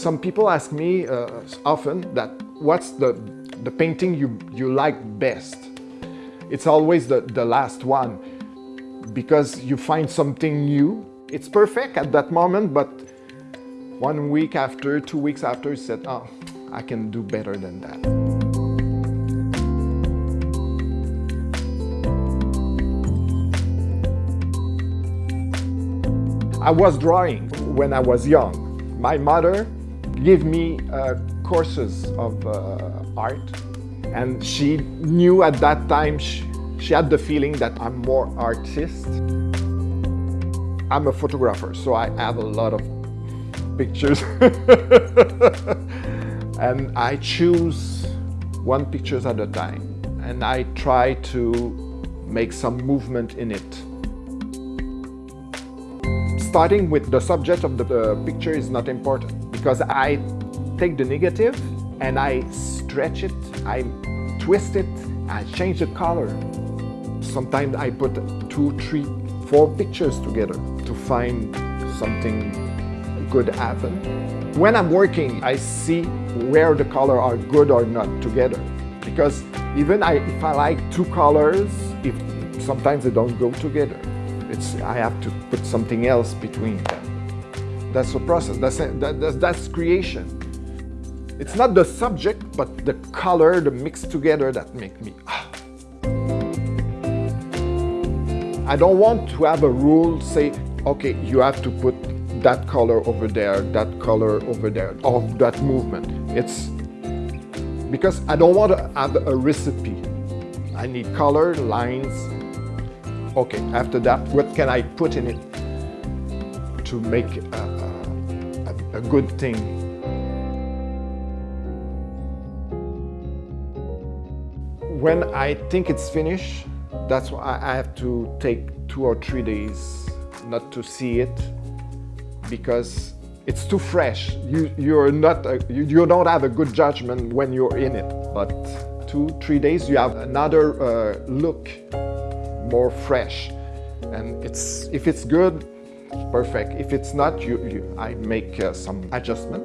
Some people ask me uh, often that what's the, the painting you, you like best? It's always the, the last one because you find something new. It's perfect at that moment, but one week after, two weeks after, you said, oh, I can do better than that. I was drawing when I was young. My mother gave me uh, courses of uh, art and she knew at that time she, she had the feeling that I'm more artist. I'm a photographer, so I have a lot of pictures. and I choose one picture at a time. And I try to make some movement in it. Starting with the subject of the, the picture is not important because I take the negative and I stretch it, I twist it, I change the color. Sometimes I put two, three, four pictures together to find something good happen. When I'm working, I see where the color are good or not together. Because even I, if I like two colors, if sometimes they don't go together. It's, I have to put something else between them. That's the process, that's, that, that's, that's creation. It's not the subject, but the color, the mix together that make me, ah. I don't want to have a rule say, okay, you have to put that color over there, that color over there, of that movement. It's because I don't want to have a recipe. I need color, lines. Okay, after that, what can I put in it to make a, a, good thing? When I think it's finished, that's why I have to take two or three days not to see it because it's too fresh. You, you're not, a, you, you don't have a good judgment when you're in it. But two, three days, you have another uh, look, more fresh. And it's, if it's good, perfect. If it's not, you, you I make uh, some adjustment.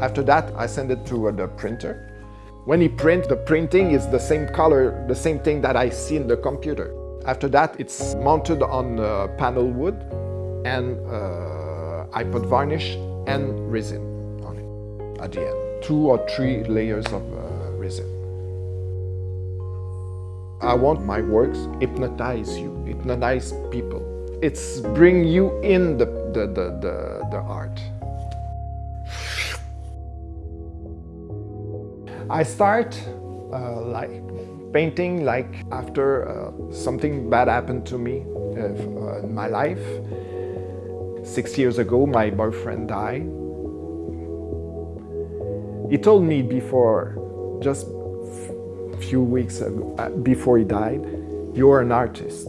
After that, I send it to uh, the printer. When he print, the printing is the same color, the same thing that I see in the computer. After that, it's mounted on uh, panel wood and uh, I put varnish and resin on it at the end. Two or three layers of uh, resin. I want my works hypnotize you, hypnotize people. It's bring you in the, the, the, the, the art. I start uh, like painting like after uh, something bad happened to me uh, in my life Six years ago, my boyfriend died. He told me before, just a few weeks ago, uh, before he died, you're an artist.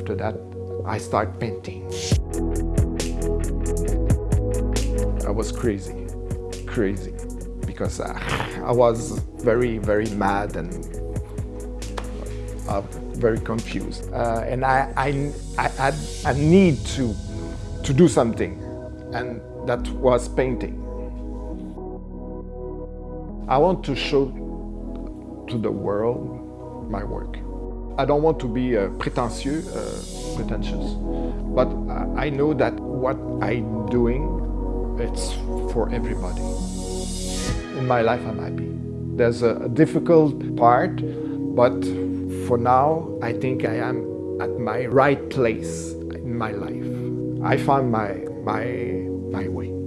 After that, I start painting. I was crazy, crazy, because uh, I was very, very mad and uh, very confused. Uh, and I, I, I, I need to, to do something, and that was painting. I want to show to the world my work. I don't want to be uh, pretentious, uh, pretentious, but I know that what I'm doing, it's for everybody. In my life, I'm happy. There's a difficult part, but for now, I think I am at my right place in my life. I found my, my, my way.